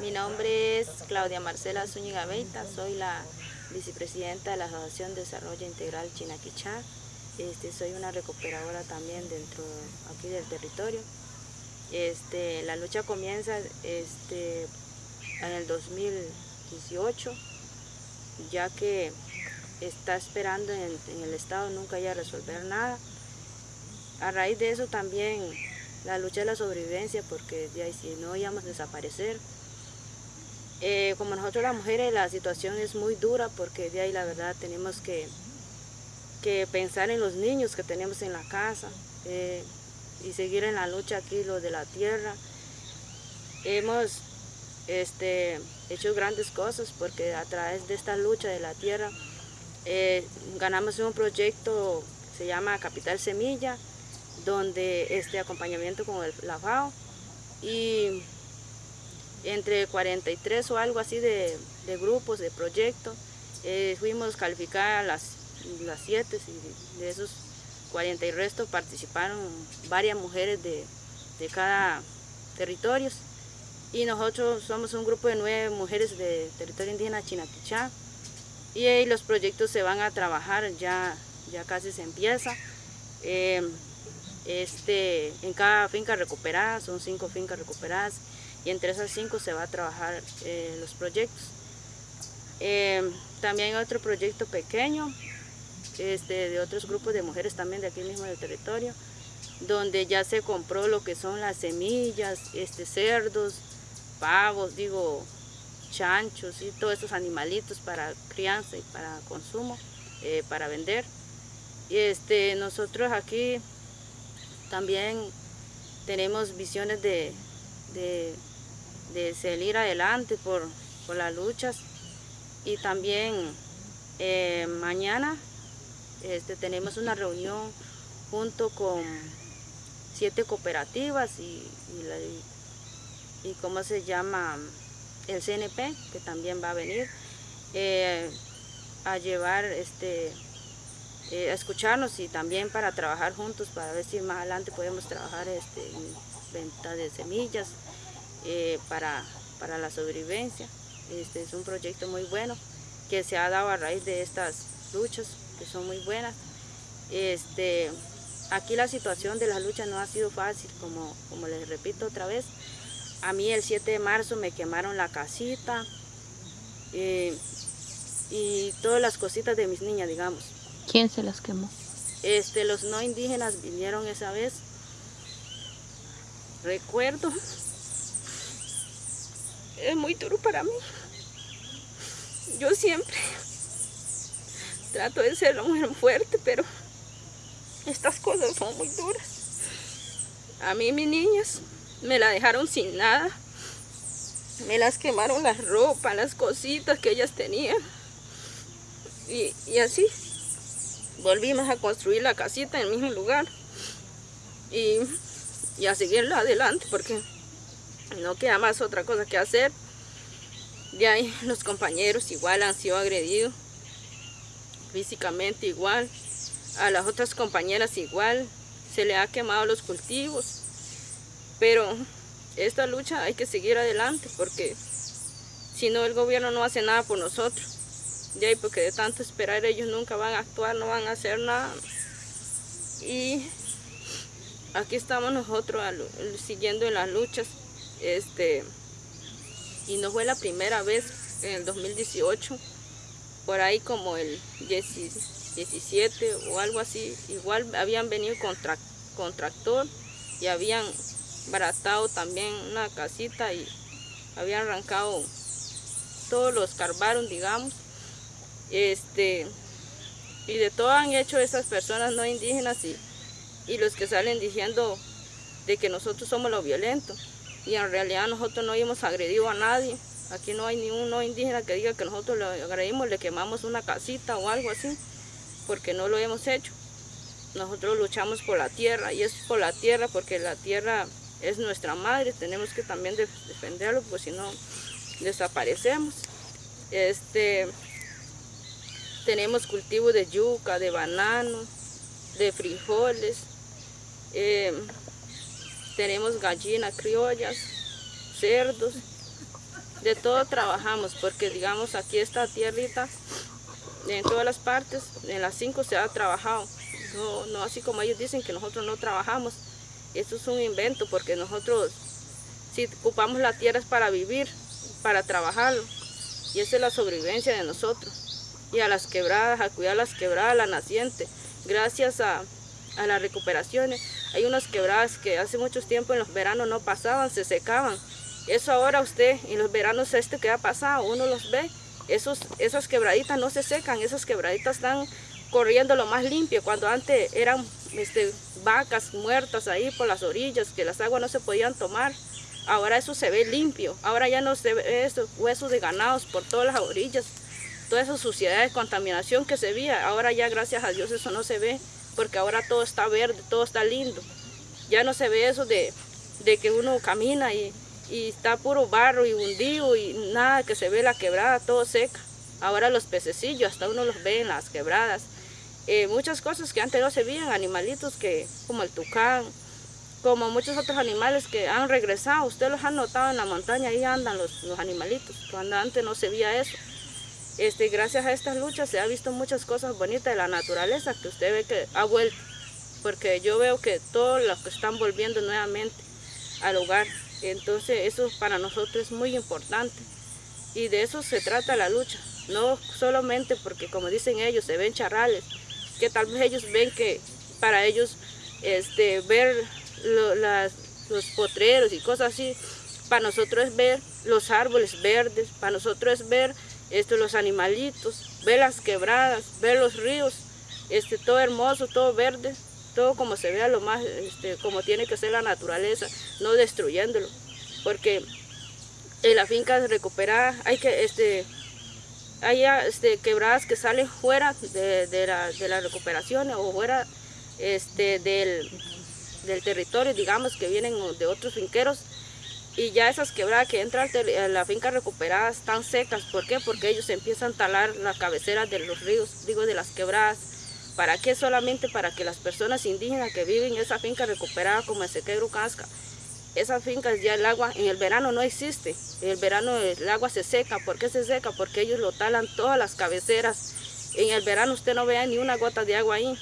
Mi nombre es Claudia Marcela Zúñiga Beita, soy la vicepresidenta de la Asociación de Desarrollo Integral Chinaquichá. Este, soy una recuperadora también dentro aquí del territorio. Este, la lucha comienza este, en el 2018, ya que está esperando en, el Estado nunca haya resolver nada. A raíz de eso también la lucha de la sobrevivencia, porque de si no íbamos a desaparecer, eh, como nosotros las mujeres la situación es muy dura porque de ahí la verdad tenemos que, que pensar en los niños que tenemos en la casa eh, y seguir en la lucha aquí, lo de la tierra. Hemos este, hecho grandes cosas porque a través de esta lucha de la tierra eh, ganamos un proyecto se llama Capital Semilla, donde este acompañamiento con el, la FAO y entre 43 o algo así de, grupos, de proyectos. Eh, fuimos calificadas las, las 7 y de esos 40 y resto participaron varias mujeres de, cada territorio. Y nosotros somos un grupo de nueve mujeres de territorio indígena Chinaquichá. Y los proyectos se van a trabajar, ya, ya casi se empieza. Eh, este, en cada finca recuperada, son cinco fincas recuperadas, y entre esas cinco se va a trabajar eh, los proyectos. Eh, también hay otro proyecto pequeño este, de otros grupos de mujeres también de aquí mismo del territorio, donde ya se compró lo que son las semillas, este, cerdos, pavos, digo, chanchos y todos esos animalitos para crianza y para consumo, eh, para vender. Y este, nosotros aquí también tenemos visiones de, de salir adelante por, las luchas. Y también eh, mañana este, tenemos una reunión junto con siete cooperativas y, y, cómo se llama el CNP que también va a venir eh, a llevar este eh, a escucharnos y también para trabajar juntos para ver si más adelante podemos trabajar este, en venta de semillas eh, para, para la sobrevivencia. Este es un proyecto muy bueno que se ha dado a raíz de estas luchas que son muy buenas. Este, aquí la situación de las luchas no ha sido fácil, como, como les repito otra vez. A mí el 7 de marzo me quemaron la casita eh, y todas las cositas de mis niñas, digamos. ¿Quién se las quemó? Este, los no indígenas vinieron esa vez. Recuerdo es muy duro para mí. Yo siempre trato de ser una mujer fuerte, pero estas cosas son muy duras. A mí mis niñas me la dejaron sin nada. Me las quemaron las ropas, las cositas que ellas tenían. Y, y así volvimos a construir la casita en el mismo lugar. Y, y a seguirla adelante porque no queda más otra cosa que hacer. De ahí los compañeros igual han sido agredidos, físicamente igual, a las otras compañeras igual, se le ha quemado los cultivos, pero esta lucha hay que seguir adelante porque si no el gobierno no hace nada por nosotros, de ahí porque de tanto esperar ellos nunca van a actuar, no van a hacer nada. Y aquí estamos nosotros siguiendo en las luchas este, y no fue la primera vez en el 2018, por ahí como el 17 o algo así, igual habían venido con, tractor y habían baratado también una casita y habían arrancado, todos los carvaron, digamos, este, y de todo han hecho esas personas no indígenas y, y los que salen diciendo de que nosotros somos los violentos y en realidad nosotros no hemos agredido a nadie. Aquí no hay ni uno indígena que diga que nosotros le agredimos, le quemamos una casita o algo así, porque no lo hemos hecho. Nosotros luchamos por la tierra y es por la tierra porque la tierra es nuestra madre, tenemos que también defenderlo, pues si no desaparecemos. Este, tenemos cultivos de yuca, de banano, de frijoles, eh, tenemos gallinas criollas, cerdos de todo trabajamos, porque digamos aquí esta tierrita, en todas las partes, en las cinco se ha trabajado. No, no así como ellos dicen que nosotros no trabajamos. Esto es un invento porque nosotros, si ocupamos la tierra es para vivir, para trabajarlo. Y esa es la sobrevivencia de nosotros. Y a las quebradas, a cuidar las quebradas, la naciente. Gracias a, a las recuperaciones. Hay unas quebradas que hace muchos tiempo en los veranos no pasaban, se secaban. Eso ahora usted, en los veranos este que ha pasado, uno los ve, esos, esas quebraditas no se secan, esas quebraditas están corriendo lo más limpio, cuando antes eran este, vacas muertas ahí por las orillas, que las aguas no se podían tomar. Ahora eso se ve limpio, ahora ya no se ve esos huesos de ganados por todas las orillas, toda esa suciedad de contaminación que se veía, ahora ya gracias a Dios eso no se ve, porque ahora todo está verde, todo está lindo. Ya no se ve eso de, de que uno camina y, y está puro barro y hundido y nada que se ve la quebrada, todo seca. Ahora los pececillos, hasta uno los ve en las quebradas. Eh, muchas cosas que antes no se veían, animalitos que, como el tucán, como muchos otros animales que han regresado. Ustedes los han notado en la montaña, ahí andan los, los animalitos, cuando antes no se veía eso. Este, gracias a estas luchas se ha visto muchas cosas bonitas de la naturaleza que usted ve que ha vuelto. Porque yo veo que todos los que están volviendo nuevamente al hogar. Entonces eso para nosotros es muy importante. Y de eso se trata la lucha. No solamente porque como dicen ellos se ven charrales, que tal vez ellos ven que para ellos este, ver los potreros y cosas así, para nosotros es ver los árboles verdes, para nosotros es ver esto, los animalitos, ver las quebradas, ver los ríos, este, todo hermoso, todo verde, todo como se vea lo más, este, como tiene que ser la naturaleza, no destruyéndolo, porque en la finca recuperada hay que, este, hay este, quebradas que salen fuera de, de, la, de las recuperaciones o fuera este, del, del territorio, digamos, que vienen de otros finqueros, y ya esas quebradas que entran a la finca recuperada están secas. ¿Por qué? Porque ellos empiezan a talar la cabecera de los ríos, digo de las quebradas. ¿Para qué? Solamente para que las personas indígenas que viven en esa finca recuperada como el Sequegro Casca, esas fincas ya el agua en el verano no existe. En el verano el agua se seca. ¿Por qué se seca? Porque ellos lo talan todas las cabeceras. En el verano usted no vea ni una gota de agua ahí.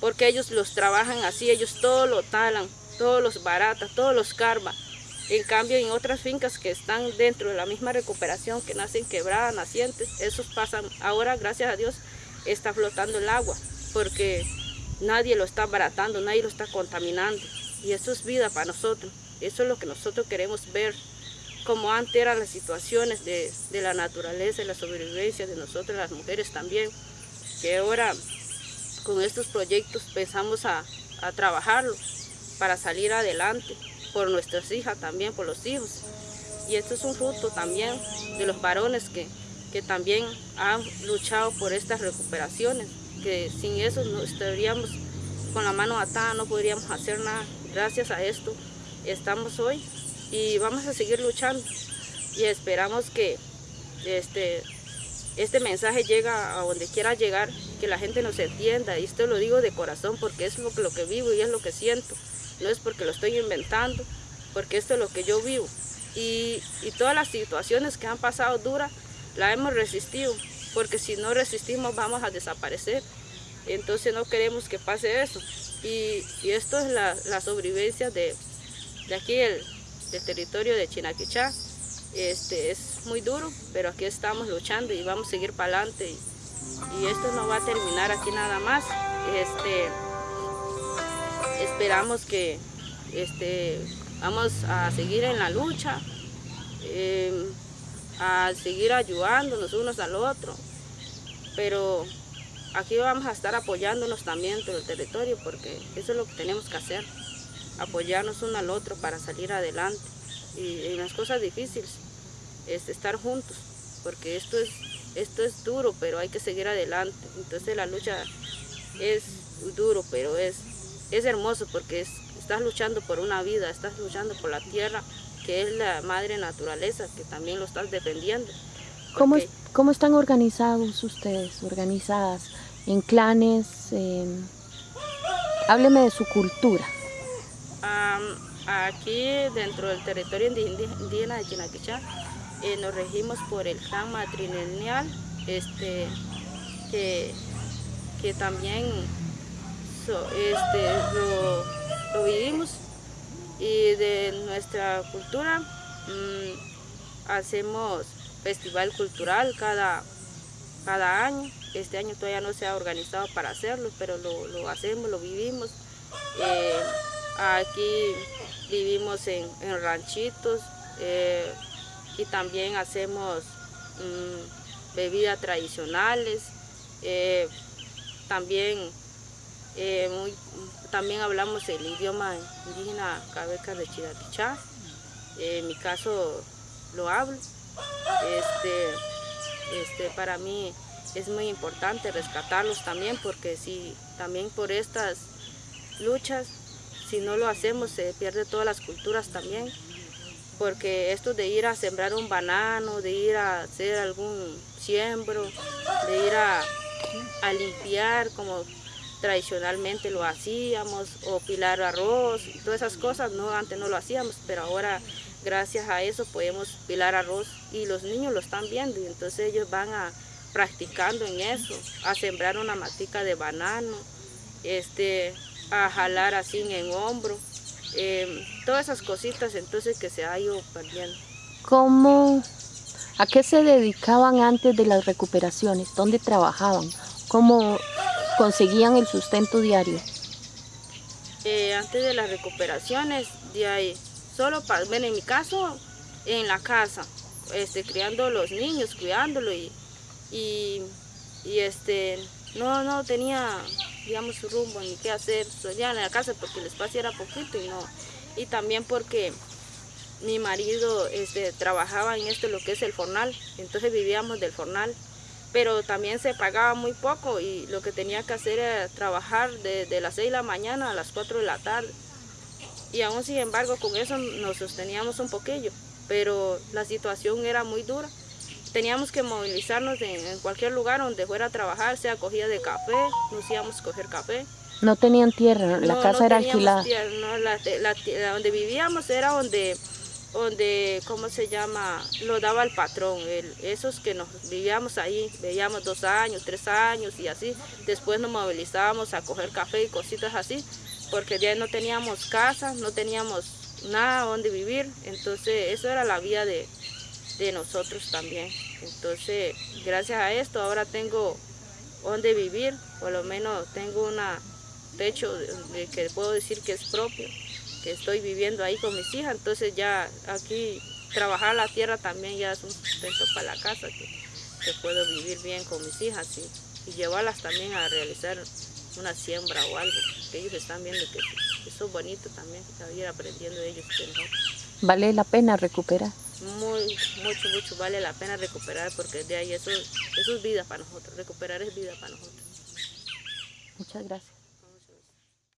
Porque ellos los trabajan así, ellos todo lo talan, todos los baratas, todos los carva. En cambio, en otras fincas que están dentro de la misma recuperación, que nacen quebradas, nacientes, esos pasan, ahora gracias a Dios está flotando el agua, porque nadie lo está baratando, nadie lo está contaminando. Y eso es vida para nosotros, eso es lo que nosotros queremos ver, como antes eran las situaciones de, la naturaleza y la sobrevivencia de nosotros las mujeres también, que ahora con estos proyectos pensamos a, a trabajarlo para salir adelante por nuestras hijas también, por los hijos. Y esto es un fruto también de los varones que, que también han luchado por estas recuperaciones, que sin eso no estaríamos con la mano atada, no podríamos hacer nada. Gracias a esto estamos hoy y vamos a seguir luchando y esperamos que este, este mensaje llegue a donde quiera llegar, que la gente nos entienda, y esto lo digo de corazón porque es lo lo que vivo y es lo que siento no es porque lo estoy inventando, porque esto es lo que yo vivo. Y, todas las situaciones que han pasado duras, las hemos resistido, porque si no resistimos vamos a desaparecer. Entonces no queremos que pase eso. Y, esto es la, sobrevivencia de, aquí, el, del territorio de Chinaquichá. Este, es muy duro, pero aquí estamos luchando y vamos a seguir para adelante. Y, y esto no va a terminar aquí nada más. Este, esperamos que este, vamos a seguir en la lucha, em, a seguir ayudándonos unos al otro, pero aquí vamos a estar apoyándonos también todo el territorio porque eso es lo que tenemos que hacer, apoyarnos uno al otro para salir adelante y en las cosas difíciles es estar juntos porque esto es, esto es duro pero hay que seguir adelante, entonces la lucha es duro pero es es hermoso porque estás luchando por una vida, estás luchando por la tierra, que es la madre naturaleza, que también lo estás defendiendo. ¿Cómo, ¿Cómo, están organizados ustedes, organizadas en clanes? Hábleme de su cultura. aquí dentro del territorio indígena de Chinaquichá, eh, nos regimos por el clan matrilineal, este, que, que también este, lo, vivimos y de nuestra cultura mm, hacemos festival cultural cada, cada año. Este año todavía no se ha organizado para hacerlo, pero lo, hacemos, lo vivimos. Eh, aquí vivimos en, ranchitos eh, y también hacemos mm, bebidas tradicionales. Eh, también, también hablamos el idioma indígena Cabeca de Chidapichá. en mi caso lo hablo. Este, este, para mí es muy importante rescatarlos también porque si también por estas luchas, si no lo hacemos se pierde todas las culturas también porque esto de ir a sembrar un banano, de ir a hacer algún siembro, de ir a, a limpiar como tradicionalmente lo hacíamos, o pilar arroz, todas esas cosas, no, antes no lo hacíamos, pero ahora gracias a eso podemos pilar arroz y los niños lo están viendo y entonces ellos van a practicando en eso, a sembrar una matica de banano, este, a jalar así en hombro, em, todas esas cositas entonces que se ha ido perdiendo. ¿Cómo, a qué se dedicaban antes de las recuperaciones? ¿Dónde trabajaban? ¿Cómo conseguían el sustento diario? Eh, antes de las recuperaciones, de ahí, solo para, bueno, en mi caso, en la casa, este, criando los niños, cuidándolo y, y, este, no, no tenía, digamos, su rumbo ni qué hacer, ya en la casa porque el espacio era poquito y no, y también porque mi marido este, trabajaba en esto, lo que es el fornal, entonces vivíamos del fornal, pero también se pagaba muy poco y lo que tenía que hacer era trabajar de, de las 6 de la mañana a las 4 de la tarde y aún sin embargo con eso nos sosteníamos un poquillo, pero la situación era muy dura. Teníamos que movilizarnos en, cualquier lugar donde fuera a trabajar, sea cogida de café, nos íbamos a coger café. No tenían tierra, la casa era alquilada. no, la, donde vivíamos era donde, donde, ¿cómo se llama? Lo daba el patrón, esos que nos vivíamos ahí, veíamos dos años, tres años y así. Después nos movilizábamos a coger café y cositas así porque ya no teníamos casa, no teníamos nada donde vivir, entonces eso era la vida de, nosotros también. Entonces, gracias a esto ahora tengo donde vivir, por lo menos tengo un techo que puedo decir que es propio, que estoy viviendo ahí con mis hijas, entonces ya aquí trabajar la tierra también ya es un sustento para la casa, que, puedo vivir bien con mis hijas y, y llevarlas también a realizar una siembra o algo, que ellos están viendo que eso es bonito también, que ir aprendiendo de ellos. ¿Vale la pena recuperar? Muy, mucho, mucho vale la pena recuperar porque de ahí eso, eso es vida para nosotros, recuperar es vida para nosotros. Muchas gracias.